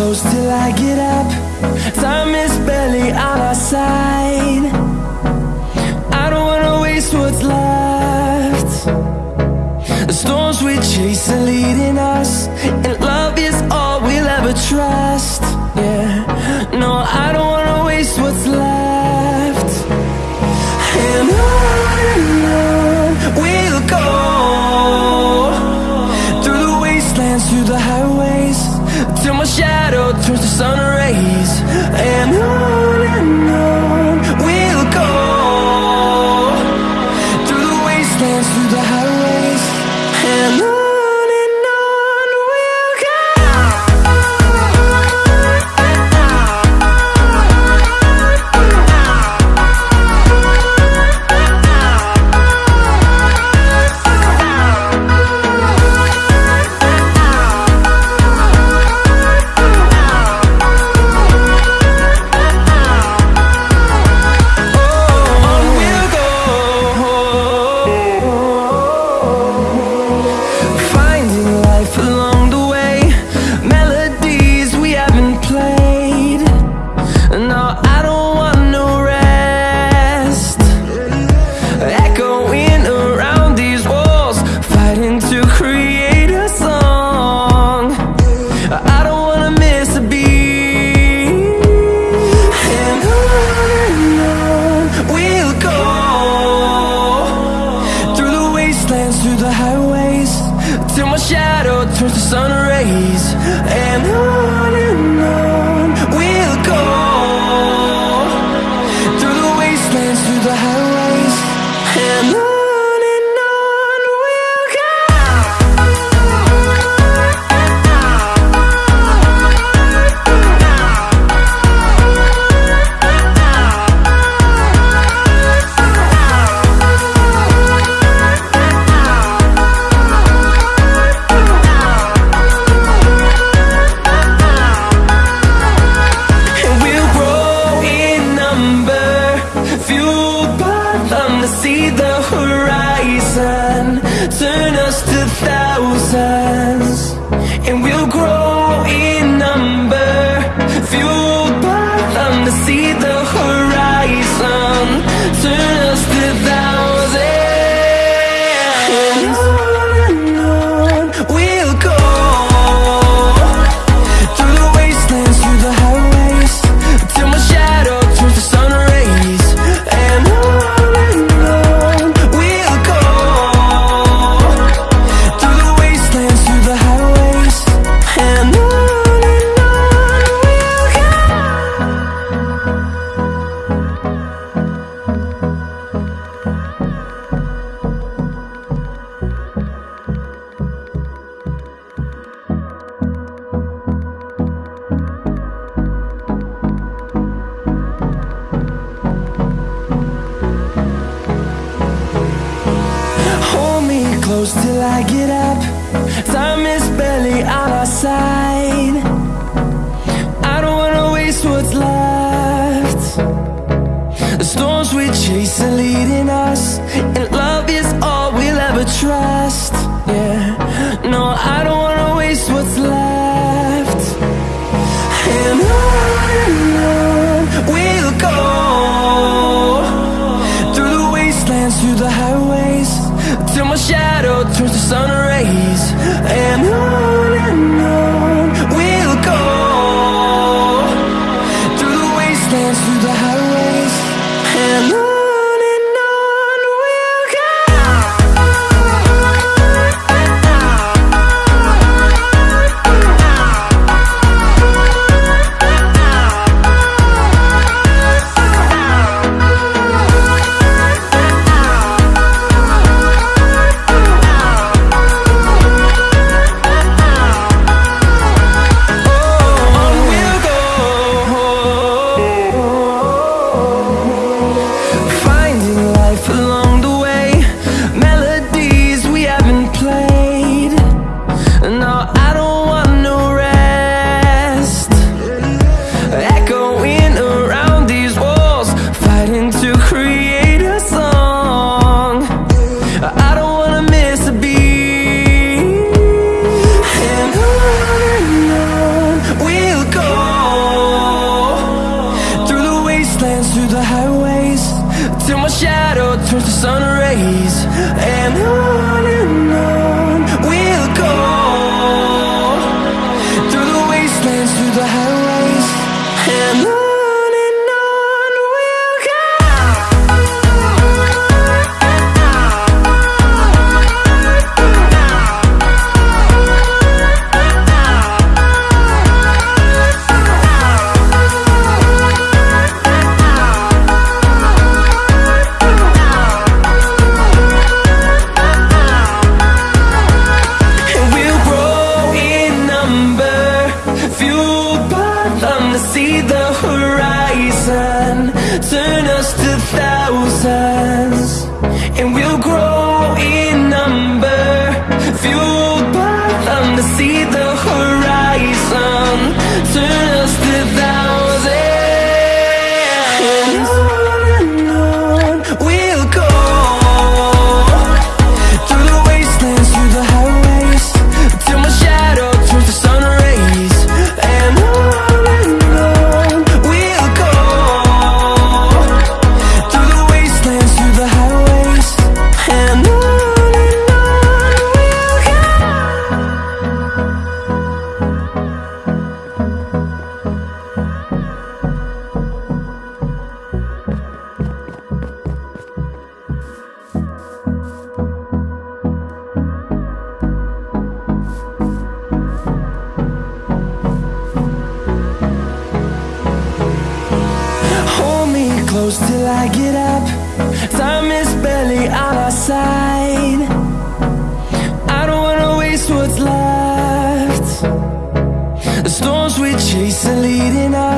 close till I get up. Time is barely on our side. I don't wanna waste what's left. The storms we chase are leading us And love is all we'll ever trust. Yeah. go Through the wastelands, through the highways Till my shadow turns to sun Turn us to thousands side. I don't wanna waste what's left. The storms we chase are leading us till my shadow turns to sun rays. And I the thousands, and we'll grow. I get up Time is barely on our side. I don't wanna waste what's left. The storms we chase are leading us